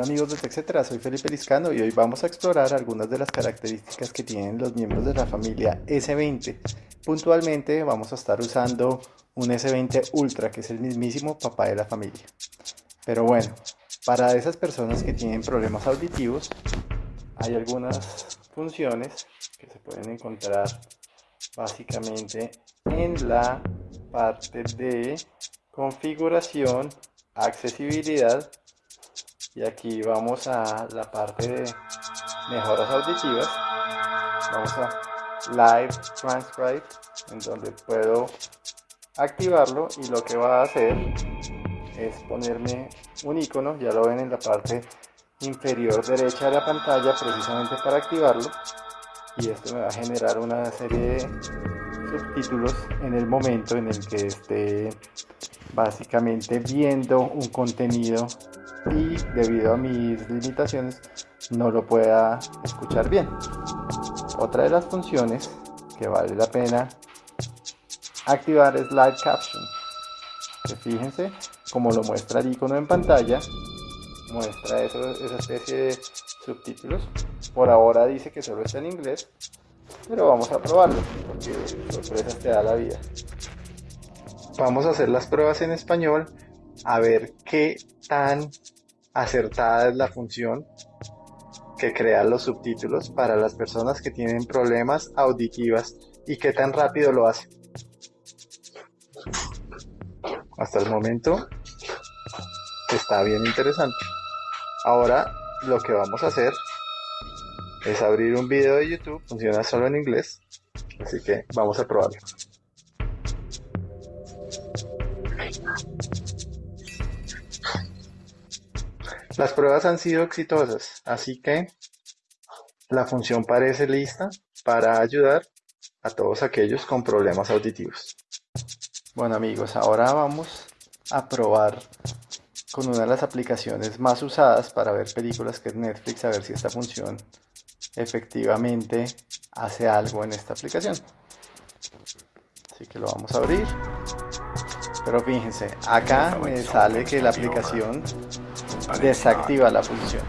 amigos de TechCetera, soy Felipe Liscano y hoy vamos a explorar algunas de las características que tienen los miembros de la familia S20. Puntualmente vamos a estar usando un S20 Ultra que es el mismísimo papá de la familia. Pero bueno, para esas personas que tienen problemas auditivos hay algunas funciones que se pueden encontrar básicamente en la parte de configuración, accesibilidad y aquí vamos a la parte de mejoras auditivas. Vamos a live transcribe en donde puedo activarlo y lo que va a hacer es ponerme un icono ya lo ven en la parte inferior derecha de la pantalla precisamente para activarlo y esto me va a generar una serie de subtítulos en el momento en el que esté básicamente viendo un contenido y debido a mis limitaciones no lo pueda escuchar bien. Otra de las funciones que vale la pena activar es Live Caption. Fíjense, como lo muestra el icono en pantalla, muestra esa especie de subtítulos. Por ahora dice que solo está en inglés, pero vamos a probarlo, porque sorpresas te da la vida. Vamos a hacer las pruebas en español a ver qué tan acertada es la función que crea los subtítulos para las personas que tienen problemas auditivas y qué tan rápido lo hace. Hasta el momento está bien interesante. Ahora lo que vamos a hacer es abrir un video de YouTube, funciona solo en inglés, así que vamos a probarlo. Las pruebas han sido exitosas, así que la función parece lista para ayudar a todos aquellos con problemas auditivos. Bueno amigos, ahora vamos a probar con una de las aplicaciones más usadas para ver películas que es Netflix, a ver si esta función efectivamente hace algo en esta aplicación. Así que lo vamos a abrir. Pero fíjense, acá me sale que la aplicación desactiva la función.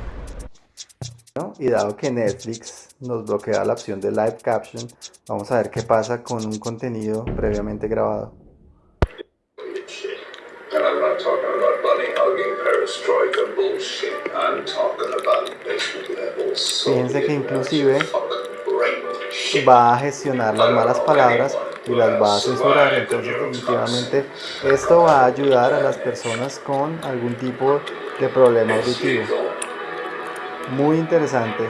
Y dado que Netflix nos bloquea la opción de Live Caption, vamos a ver qué pasa con un contenido previamente grabado. Fíjense que inclusive va a gestionar las malas palabras y las va a censurar. Entonces definitivamente esto va a ayudar a las personas con algún tipo de problema auditivo. Muy interesante.